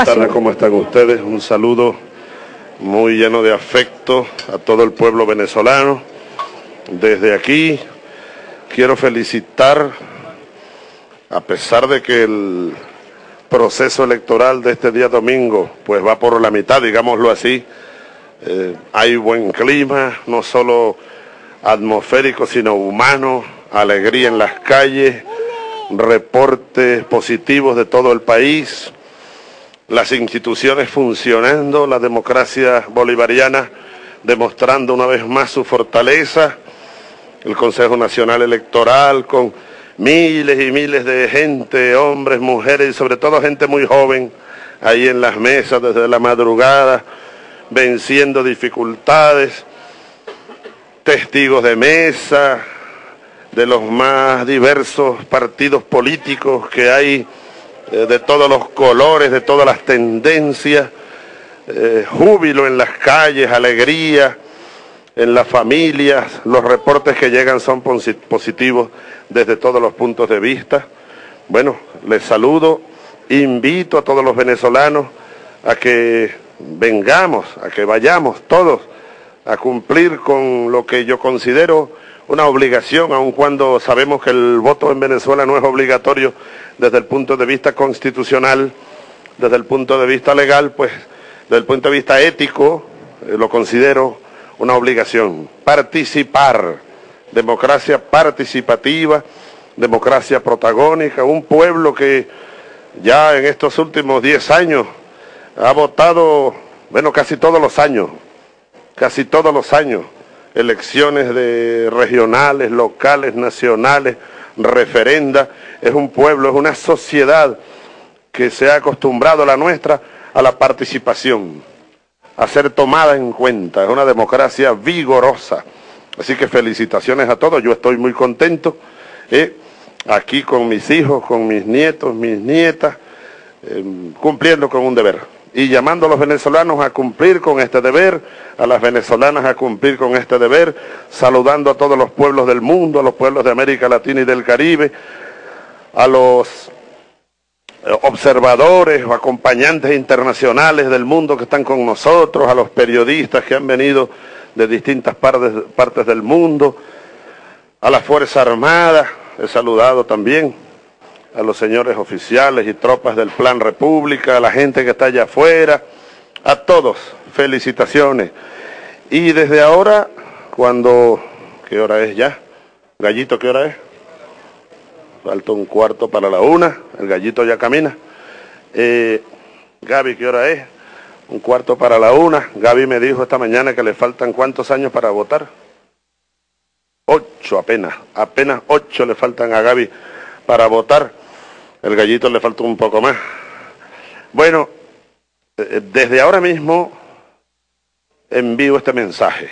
Buenas tardes, ¿cómo están ustedes? Un saludo muy lleno de afecto a todo el pueblo venezolano. Desde aquí quiero felicitar, a pesar de que el proceso electoral de este día domingo pues va por la mitad, digámoslo así, eh, hay buen clima, no solo atmosférico, sino humano, alegría en las calles, reportes positivos de todo el país, las instituciones funcionando, la democracia bolivariana demostrando una vez más su fortaleza, el Consejo Nacional Electoral con miles y miles de gente, hombres, mujeres y sobre todo gente muy joven ahí en las mesas desde la madrugada, venciendo dificultades, testigos de mesa, de los más diversos partidos políticos que hay, eh, de todos los colores, de todas las tendencias, eh, júbilo en las calles, alegría en las familias, los reportes que llegan son positivos desde todos los puntos de vista. Bueno, les saludo, invito a todos los venezolanos a que vengamos, a que vayamos todos a cumplir con lo que yo considero una obligación, aun cuando sabemos que el voto en Venezuela no es obligatorio desde el punto de vista constitucional, desde el punto de vista legal, pues desde el punto de vista ético eh, lo considero una obligación. Participar, democracia participativa, democracia protagónica, un pueblo que ya en estos últimos 10 años ha votado, bueno, casi todos los años, casi todos los años, elecciones de regionales, locales, nacionales, referenda. Es un pueblo, es una sociedad que se ha acostumbrado la nuestra a la participación, a ser tomada en cuenta. Es una democracia vigorosa. Así que felicitaciones a todos. Yo estoy muy contento eh, aquí con mis hijos, con mis nietos, mis nietas, eh, cumpliendo con un deber. Y llamando a los venezolanos a cumplir con este deber, a las venezolanas a cumplir con este deber, saludando a todos los pueblos del mundo, a los pueblos de América Latina y del Caribe, a los eh, observadores o acompañantes internacionales del mundo que están con nosotros, a los periodistas que han venido de distintas partes, partes del mundo, a la Fuerza Armada, he saludado también a los señores oficiales y tropas del Plan República, a la gente que está allá afuera, a todos, felicitaciones. Y desde ahora, cuando, ¿qué hora es ya? Gallito, ¿qué hora es? Falta un cuarto para la una, el gallito ya camina. Eh, Gaby, ¿qué hora es? Un cuarto para la una. Gaby me dijo esta mañana que le faltan cuántos años para votar. Ocho apenas, apenas ocho le faltan a Gaby para votar. El gallito le faltó un poco más. Bueno, eh, desde ahora mismo envío este mensaje.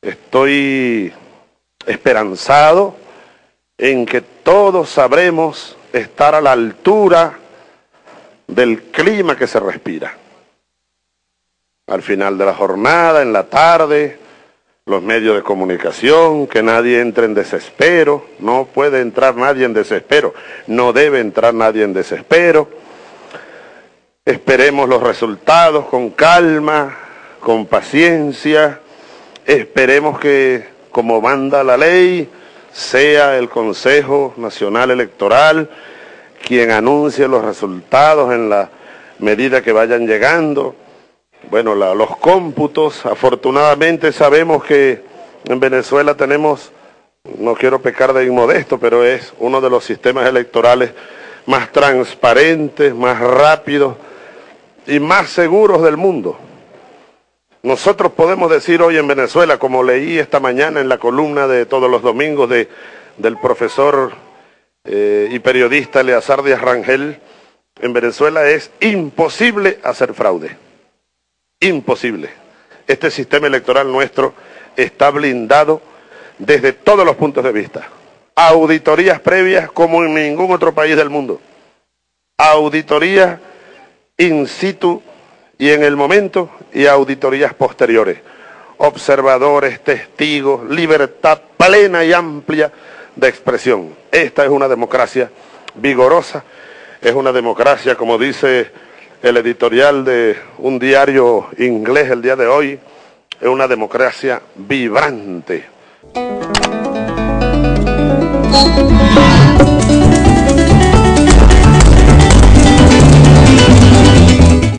Estoy esperanzado en que todos sabremos estar a la altura del clima que se respira. Al final de la jornada, en la tarde, los medios de comunicación, que nadie entre en desespero, no puede entrar nadie en desespero, no debe entrar nadie en desespero. Esperemos los resultados con calma, con paciencia, esperemos que, como manda la ley, sea el Consejo Nacional Electoral quien anuncie los resultados en la medida que vayan llegando bueno, los cómputos, afortunadamente sabemos que en Venezuela tenemos, no quiero pecar de inmodesto, pero es uno de los sistemas electorales más transparentes, más rápidos y más seguros del mundo. Nosotros podemos decir hoy en Venezuela, como leí esta mañana en la columna de todos los domingos de, del profesor eh, y periodista Eleazar Díaz Rangel, en Venezuela es imposible hacer fraude imposible. Este sistema electoral nuestro está blindado desde todos los puntos de vista. Auditorías previas como en ningún otro país del mundo. Auditorías in situ y en el momento y auditorías posteriores. Observadores, testigos, libertad plena y amplia de expresión. Esta es una democracia vigorosa, es una democracia, como dice el editorial de un diario inglés el día de hoy, es una democracia vibrante.